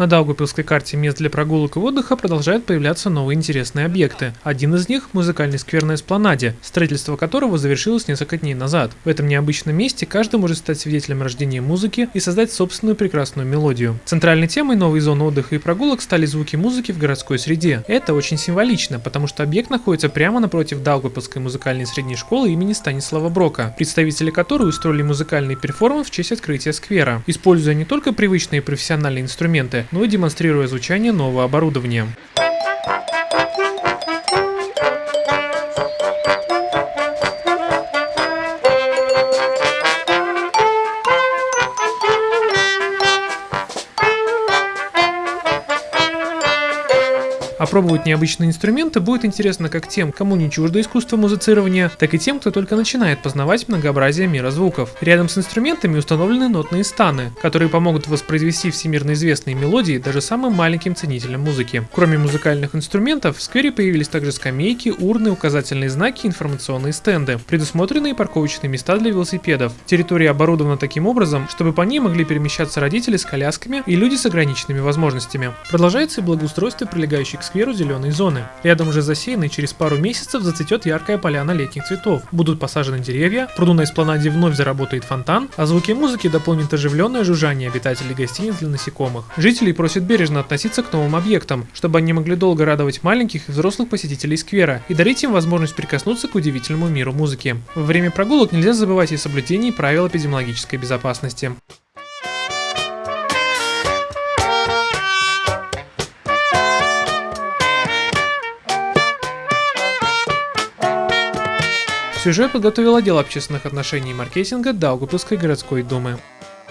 На Даугавпилской карте мест для прогулок и отдыха продолжают появляться новые интересные объекты. Один из них – музыкальный сквер на Эспланаде, строительство которого завершилось несколько дней назад. В этом необычном месте каждый может стать свидетелем рождения музыки и создать собственную прекрасную мелодию. Центральной темой новой зоны отдыха и прогулок стали звуки музыки в городской среде. Это очень символично, потому что объект находится прямо напротив Даугавпилской музыкальной средней школы имени Станислава Брока, представители которой устроили музыкальный перформанс в честь открытия сквера, используя не только привычные профессиональные инструменты, но и демонстрируя звучание нового оборудования. Опробовать необычные инструменты будет интересно как тем, кому не чуждо искусство музицирования, так и тем, кто только начинает познавать многообразие мира звуков. Рядом с инструментами установлены нотные станы, которые помогут воспроизвести всемирно известные мелодии даже самым маленьким ценителям музыки. Кроме музыкальных инструментов, в сквере появились также скамейки, урны, указательные знаки информационные стенды, предусмотренные парковочные места для велосипедов. Территория оборудована таким образом, чтобы по ней могли перемещаться родители с колясками и люди с ограниченными возможностями. Продолжается и благоустройство прилегающей к скверу зеленой зоны. Рядом уже засеян и через пару месяцев зацветет яркая поляна летних цветов. Будут посажены деревья, пруду на эспланаде вновь заработает фонтан, а звуки музыки дополнит оживленное жужжание обитателей гостиниц для насекомых. Жителей просят бережно относиться к новым объектам, чтобы они могли долго радовать маленьких и взрослых посетителей сквера и дарить им возможность прикоснуться к удивительному миру музыки. Во время прогулок нельзя забывать и соблюдении правил эпидемиологической безопасности. Сюжет подготовил отдел общественных отношений и маркетинга Даугавпилской городской думы.